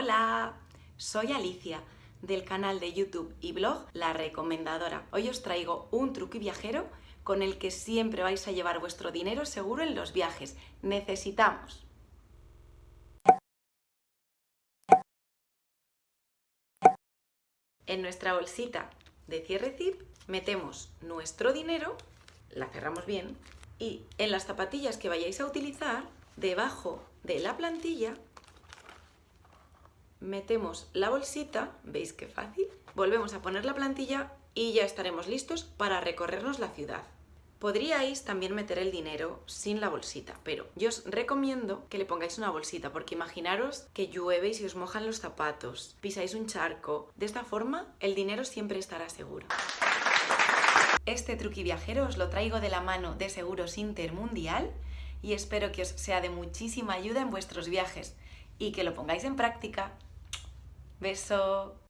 Hola, soy Alicia del canal de YouTube y blog La Recomendadora. Hoy os traigo un truqui viajero con el que siempre vais a llevar vuestro dinero seguro en los viajes. Necesitamos en nuestra bolsita de cierre zip metemos nuestro dinero, la cerramos bien y en las zapatillas que vayáis a utilizar, debajo de la plantilla metemos la bolsita, ¿veis qué fácil? Volvemos a poner la plantilla y ya estaremos listos para recorrernos la ciudad. Podríais también meter el dinero sin la bolsita, pero yo os recomiendo que le pongáis una bolsita, porque imaginaros que llueve y os mojan los zapatos, pisáis un charco. De esta forma, el dinero siempre estará seguro. Este truqui viajero os lo traigo de la mano de Seguros Intermundial y espero que os sea de muchísima ayuda en vuestros viajes y que lo pongáis en práctica Beso.